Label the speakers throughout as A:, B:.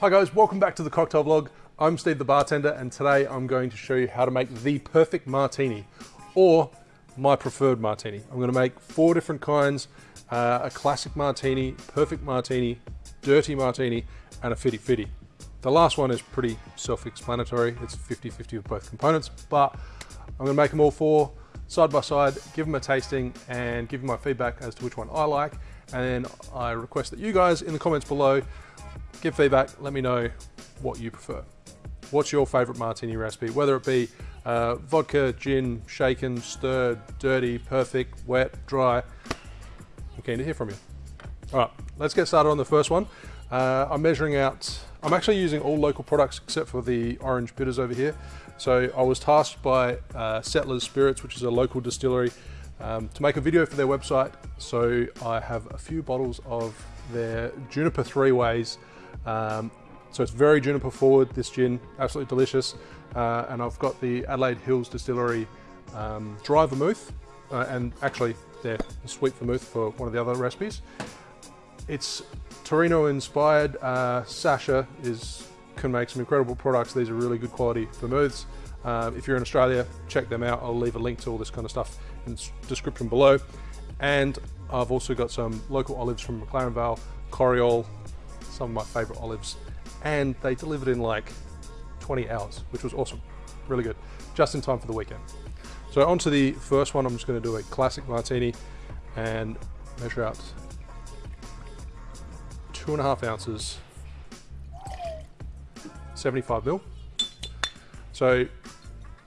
A: Hi guys, welcome back to the cocktail vlog. I'm Steve the bartender and today I'm going to show you how to make the perfect martini or my preferred martini. I'm going to make four different kinds, uh, a classic martini, perfect martini, dirty martini and a fitty fitty. The last one is pretty self-explanatory. It's 50-50 with both components, but I'm going to make them all four side by side, give them a tasting and give you my feedback as to which one I like. And then I request that you guys in the comments below give feedback, let me know what you prefer. What's your favorite martini recipe? Whether it be uh, vodka, gin, shaken, stirred, dirty, perfect, wet, dry. I'm keen to hear from you. All right, let's get started on the first one. Uh, I'm measuring out, I'm actually using all local products except for the orange bitters over here. So I was tasked by uh, Settlers Spirits, which is a local distillery, um, to make a video for their website. So I have a few bottles of their Juniper Three Ways um, so it's very juniper forward, this gin, absolutely delicious. Uh, and I've got the Adelaide Hills Distillery um, dry vermouth, uh, and actually they're sweet vermouth for one of the other recipes. It's Torino inspired. Uh, Sasha is can make some incredible products. These are really good quality vermouths. Um, if you're in Australia, check them out. I'll leave a link to all this kind of stuff in the description below. And I've also got some local olives from McLaren Vale, Coriole, some of my favorite olives, and they delivered in like 20 hours, which was awesome. Really good. Just in time for the weekend. So on to the first one, I'm just gonna do a classic martini and measure out two and a half ounces, 75 mil. So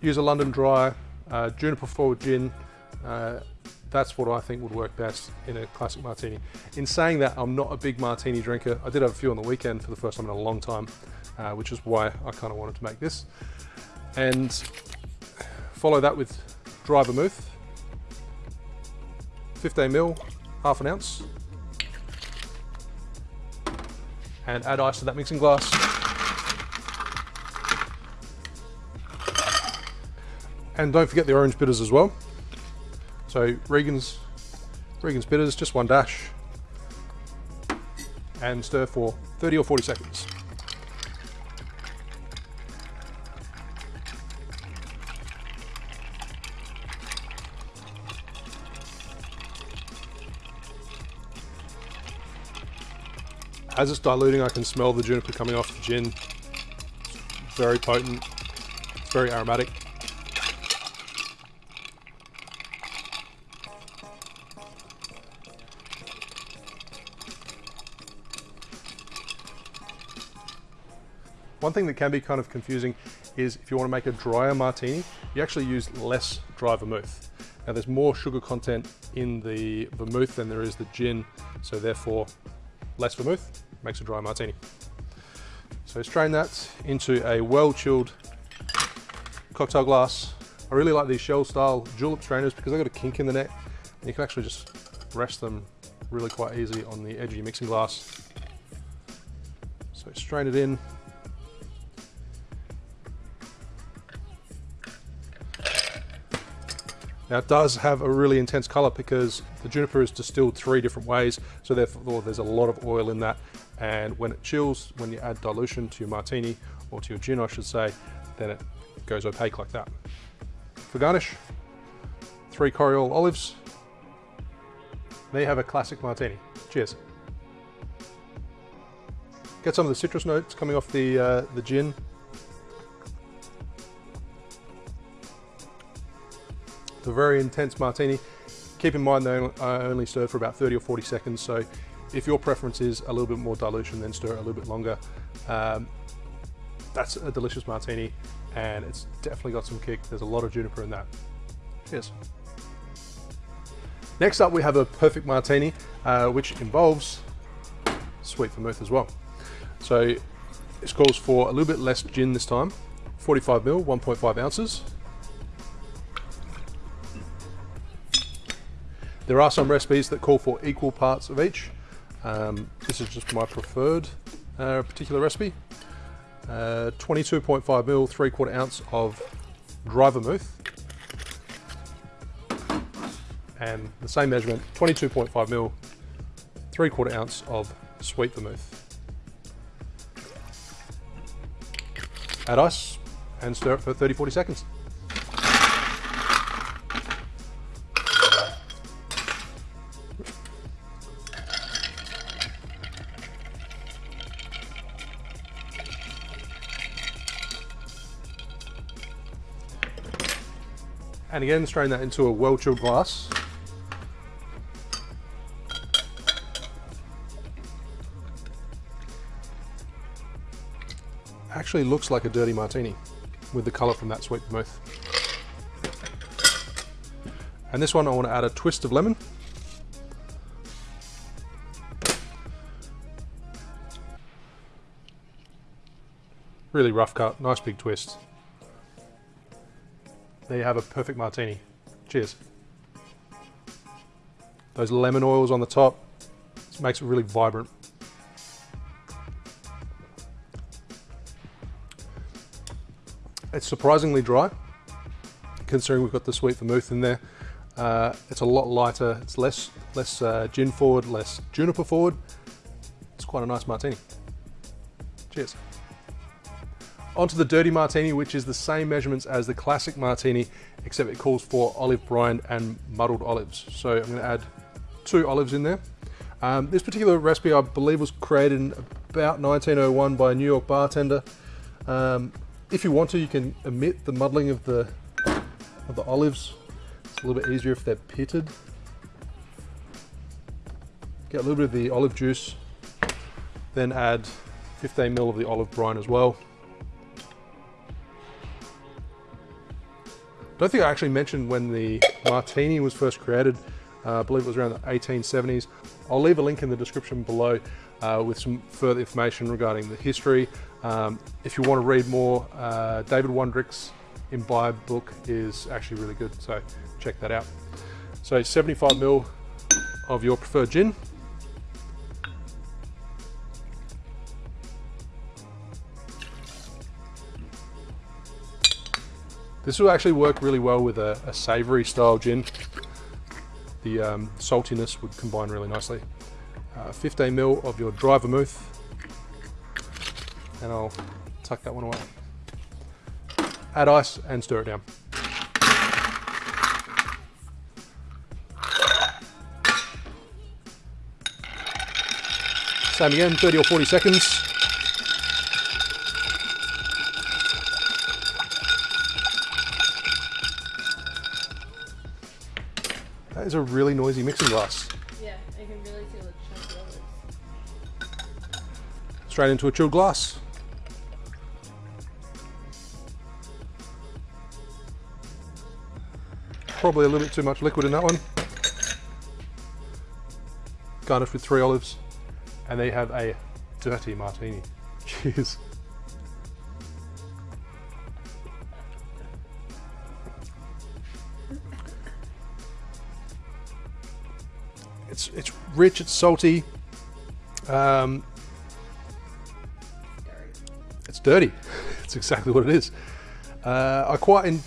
A: use a London Dry, uh, Juniper Forward Gin, uh, that's what I think would work best in a classic martini. In saying that, I'm not a big martini drinker. I did have a few on the weekend for the first time in a long time, uh, which is why I kind of wanted to make this. And follow that with dry vermouth, 15 mil, half an ounce. And add ice to that mixing glass. And don't forget the orange bitters as well. So Regan's, Regan's bitters, just one dash. And stir for 30 or 40 seconds. As it's diluting, I can smell the juniper coming off the gin. It's very potent, it's very aromatic. One thing that can be kind of confusing is if you want to make a drier martini, you actually use less dry vermouth. Now there's more sugar content in the vermouth than there is the gin, so therefore less vermouth makes a dry martini. So strain that into a well-chilled cocktail glass. I really like these shell style julep strainers because they've got a kink in the neck and you can actually just rest them really quite easy on the edge of your mixing glass. So strain it in, Now it does have a really intense color because the juniper is distilled three different ways, so therefore there's a lot of oil in that. And when it chills, when you add dilution to your martini, or to your gin I should say, then it goes opaque like that. For garnish, three Coriole olives. There you have a classic martini. Cheers. Get some of the citrus notes coming off the, uh, the gin A very intense martini. Keep in mind they only stirred for about 30 or 40 seconds, so if your preference is a little bit more dilution, then stir it a little bit longer. Um, that's a delicious martini, and it's definitely got some kick. There's a lot of juniper in that. Cheers. Next up, we have a perfect martini, uh, which involves sweet vermouth as well. So this calls for a little bit less gin this time, 45 mil, 1.5 ounces. There are some recipes that call for equal parts of each. Um, this is just my preferred uh, particular recipe. 22.5 uh, mil, three quarter ounce of dry vermouth. And the same measurement, 22.5 mil, three quarter ounce of sweet vermouth. Add ice and stir it for 30, 40 seconds. And again, strain that into a well-chilled glass. Actually looks like a dirty martini with the color from that sweet vermouth. And this one I want to add a twist of lemon. Really rough cut, nice big twist there you have a perfect martini. Cheers. Those lemon oils on the top, makes it really vibrant. It's surprisingly dry, considering we've got the sweet vermouth in there. Uh, it's a lot lighter, it's less, less uh, gin forward, less juniper forward. It's quite a nice martini. Cheers. Onto the dirty martini, which is the same measurements as the classic martini, except it calls for olive brine and muddled olives. So I'm gonna add two olives in there. Um, this particular recipe, I believe, was created in about 1901 by a New York bartender. Um, if you want to, you can omit the muddling of the, of the olives. It's a little bit easier if they're pitted. Get a little bit of the olive juice, then add 15 ml of the olive brine as well. Don't think I actually mentioned when the martini was first created. Uh, I believe it was around the 1870s. I'll leave a link in the description below uh, with some further information regarding the history. Um, if you want to read more, uh, David Wondrich's Imbibe book is actually really good, so check that out. So 75 ml of your preferred gin. This will actually work really well with a, a savory style gin. The um, saltiness would combine really nicely. Uh, 15 ml of your dry vermouth. And I'll tuck that one away. Add ice and stir it down. Same again, 30 or 40 seconds. That is a really noisy mixing glass.
B: Yeah, I can really feel it
A: Straight into a chilled glass. Probably a little bit too much liquid in that one. Garnished with three olives. And they have a dirty martini. Cheers. It's it's rich, it's salty. Um, it's dirty. it's exactly what it is. Uh, I quite in,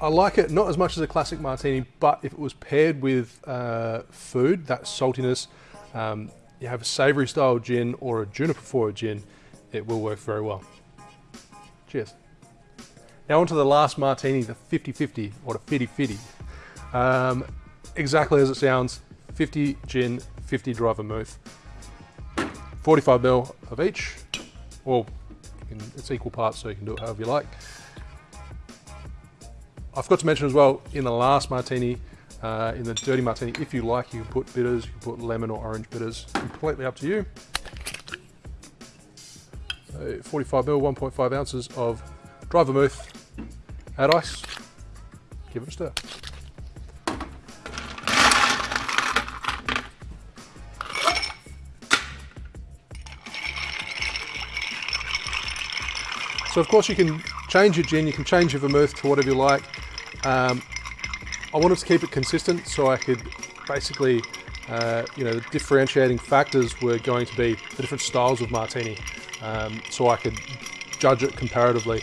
A: I like it not as much as a classic martini, but if it was paired with uh, food, that saltiness, um, you have a savory style gin or a juniper forward gin, it will work very well. Cheers. Now onto the last martini, the 50-50 or the fitty-fitty. Um, exactly as it sounds, 50 gin, 50 dry vermouth, 45 ml of each, or can, it's equal parts so you can do it however you like. I forgot to mention as well, in the last martini, uh, in the dirty martini, if you like, you can put bitters, you can put lemon or orange bitters, completely up to you. So 45 ml, 1.5 ounces of dry vermouth, add ice, give it a stir. So of course you can change your gin, you can change your vermouth to whatever you like. Um, I wanted to keep it consistent so I could basically, uh, you know, the differentiating factors were going to be the different styles of martini. Um, so I could judge it comparatively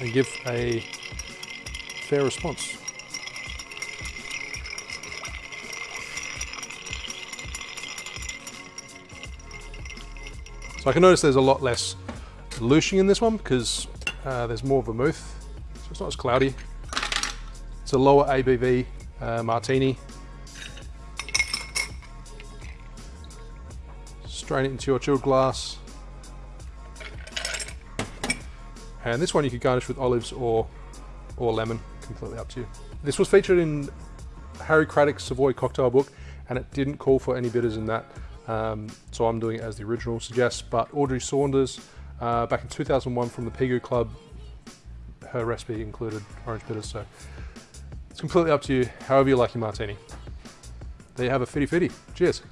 A: and give a fair response. So I can notice there's a lot less dilution in this one because uh, there's more vermouth, so it's not as cloudy. It's a lower ABV uh, martini. Strain it into your chilled glass. And this one you could garnish with olives or, or lemon, completely up to you. This was featured in Harry Craddock's Savoy cocktail book and it didn't call for any bitters in that. Um, so I'm doing it as the original suggests, but Audrey Saunders, uh, back in 2001 from the Pegu Club, her recipe included orange bitters, so it's completely up to you, however you like your martini. There you have a fitty fitty. Cheers.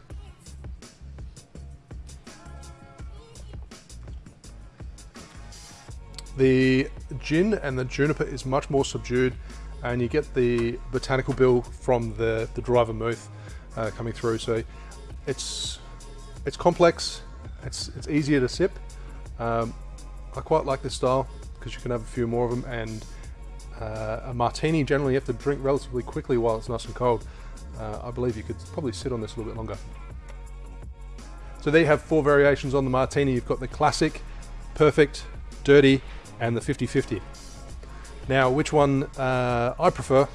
A: The gin and the juniper is much more subdued and you get the botanical bill from the, the dry vermouth uh, coming through. So it's it's complex, it's, it's easier to sip. Um, I quite like this style because you can have a few more of them and uh, a martini generally you have to drink relatively quickly while it's nice and cold. Uh, I believe you could probably sit on this a little bit longer. So there you have four variations on the martini. You've got the classic, perfect, dirty, and the 50-50. Now, which one uh, I prefer,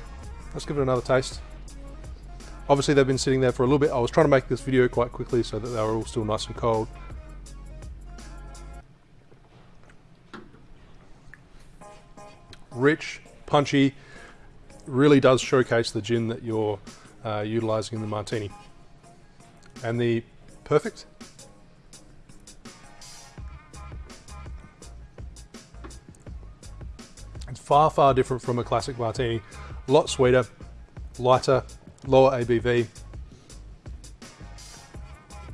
A: let's give it another taste. Obviously they've been sitting there for a little bit. I was trying to make this video quite quickly so that they were all still nice and cold. Rich, punchy, really does showcase the gin that you're uh, utilizing in the martini. And the perfect, It's far, far different from a classic martini. A lot sweeter, lighter, lower ABV.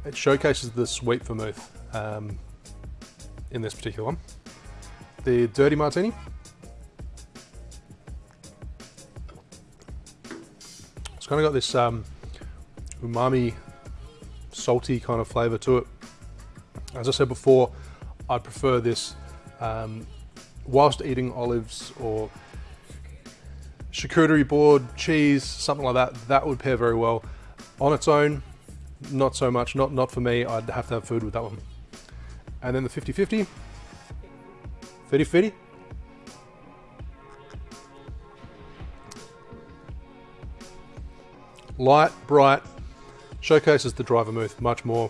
A: It showcases the sweet vermouth um, in this particular one. The dirty martini. Kind of got this um, umami, salty kind of flavor to it. As I said before, I prefer this um, whilst eating olives or charcuterie board, cheese, something like that, that would pair very well. On its own, not so much, not, not for me, I'd have to have food with that one. And then the 50-50, 50-50. Light, bright, showcases the driver vermouth much more.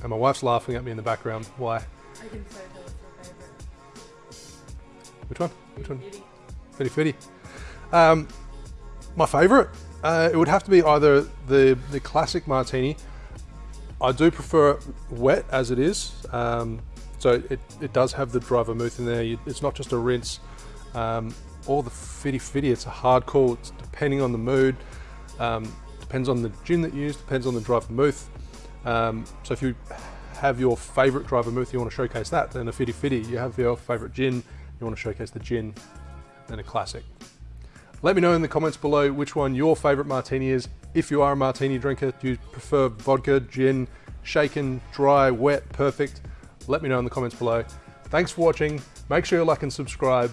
A: And my wife's laughing at me in the background. Why?
B: I can so tell it's your favorite.
A: Which one? Which one? Fitty Fitty. Um, my favourite, uh, it would have to be either the the classic martini. I do prefer it wet as it is, um, so it, it does have the dry vermouth in there. You, it's not just a rinse. Um, or the Fitty Fitty, it's a hard call. It's depending on the mood, um, depends on the gin that you use, depends on the dry vermouth. Um, so if you have your favourite dry vermouth, you want to showcase that, then a Fitty Fitty. You have your favourite gin, you want to showcase the gin, then a classic. Let me know in the comments below which one your favorite martini is. If you are a martini drinker, do you prefer vodka, gin, shaken, dry, wet, perfect? Let me know in the comments below. Thanks for watching. Make sure you like and subscribe.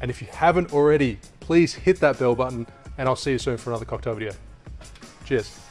A: And if you haven't already, please hit that bell button and I'll see you soon for another cocktail video. Cheers.